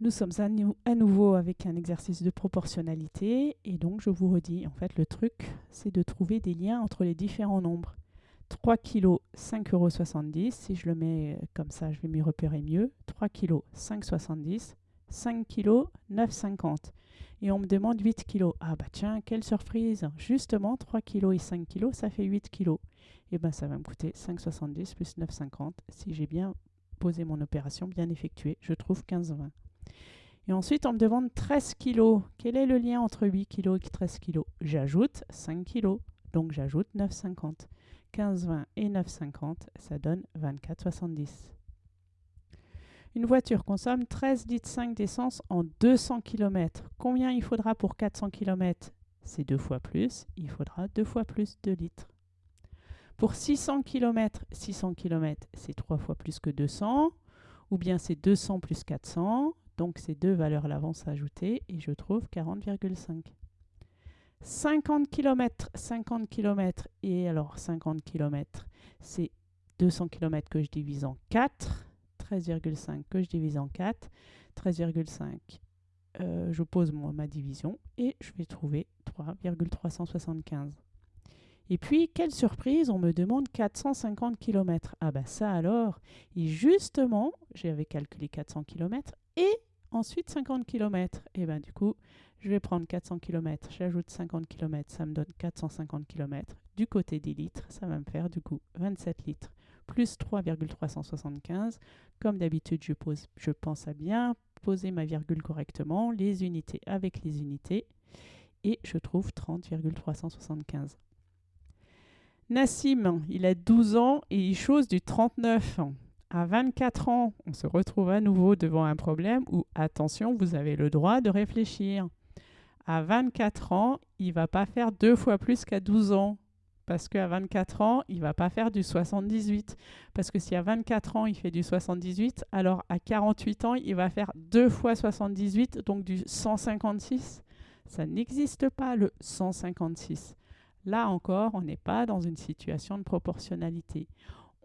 Nous sommes à, nou- à nouveau avec un exercice de proportionnalité et donc je vous redis, en fait le truc c'est de trouver des liens entre les différents nombres. 3 kg 5,70 euros, si je le mets euh, comme ça je vais m'y repérer mieux. 3 kg 5,70, 5 kg 9,50 et on me demande 8 kg. Ah bah tiens, quelle surprise Justement 3 kg et 5 kg ça fait 8 kg. Et bien ça va me coûter 5,70 plus 9,50 si j'ai bien posé mon opération, bien effectuée. Je trouve 15,20. Et ensuite, on me demande 13 kg. Quel est le lien entre 8 kg et 13 kg J'ajoute 5 kg. Donc j'ajoute 9,50. 15,20 et 9,50, ça donne 24,70. Une voiture consomme 13 litres 5 d'essence en 200 km. Combien il faudra pour 400 km C'est deux fois plus. Il faudra deux fois plus de litres. Pour 600 km, 600 km, c'est trois fois plus que 200. Ou bien c'est 200 plus 400. Donc ces deux valeurs-là vont s'ajouter et je trouve 40,5. 50 km, 50 km et alors 50 km, c'est 200 km que je divise en 4, 13,5 que je divise en 4, 13,5, euh, je pose moi, ma division et je vais trouver 3,375. Et puis, quelle surprise, on me demande 450 km. Ah ben ça alors, et justement, j'avais calculé 400 km et ensuite 50 km. Et ben du coup, je vais prendre 400 km, j'ajoute 50 km, ça me donne 450 km. Du côté des litres, ça va me faire du coup 27 litres plus 3,375. Comme d'habitude, je, je pense à bien poser ma virgule correctement, les unités avec les unités, et je trouve 30,375. Nassim, il a 12 ans et il chose du 39. À 24 ans, on se retrouve à nouveau devant un problème où, attention, vous avez le droit de réfléchir. À 24 ans, il va pas faire deux fois plus qu'à 12 ans. Parce qu'à 24 ans, il va pas faire du 78. Parce que si à 24 ans, il fait du 78, alors à 48 ans, il va faire deux fois 78, donc du 156. Ça n'existe pas, le 156. Là encore, on n'est pas dans une situation de proportionnalité.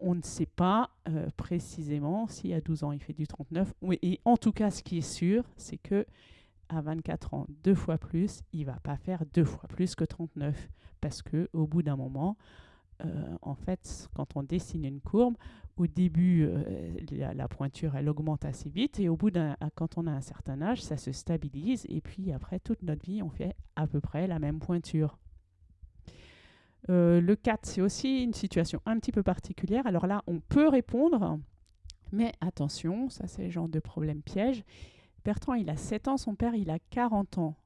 On ne sait pas euh, précisément si à 12 ans il fait du 39. Oui, et en tout cas, ce qui est sûr, c'est que à 24 ans, deux fois plus, il va pas faire deux fois plus que 39. Parce que au bout d'un moment, euh, en fait, quand on dessine une courbe, au début, euh, la, la, pointure, elle augmente assez vite, et au bout d'un, quand on a un certain âge, ça se stabilise, et puis après toute notre vie, on fait à peu près la même pointure. Euh, le 4, c'est aussi une situation un petit peu particulière. Alors là, on peut répondre, mais attention, ça c'est le genre de problème piège. Bertrand, il a 7 ans, son père, il a 40 ans.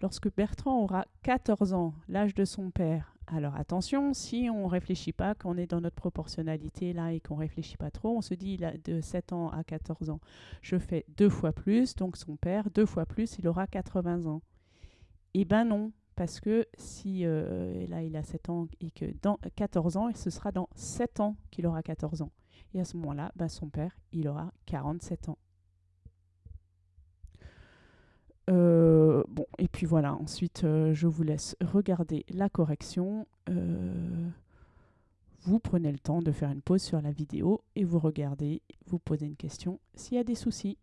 Lorsque Bertrand aura 14 ans, l'âge de son père, alors attention, si on ne réfléchit pas, qu'on est dans notre proportionnalité là et qu'on ne réfléchit pas trop, on se dit il a de 7 ans à 14 ans, je fais deux fois plus, donc son père, deux fois plus, il aura 80 ans. Eh ben non, parce que si euh, là il a 7 ans et que dans 14 ans, ce sera dans 7 ans qu'il aura 14 ans. Et à ce moment-là, ben, son père, il aura 47 ans. Euh, bon, et puis voilà, ensuite euh, je vous laisse regarder la correction. Vous prenez le temps de faire une pause sur la vidéo et vous regardez, vous posez une question s'il y a des soucis.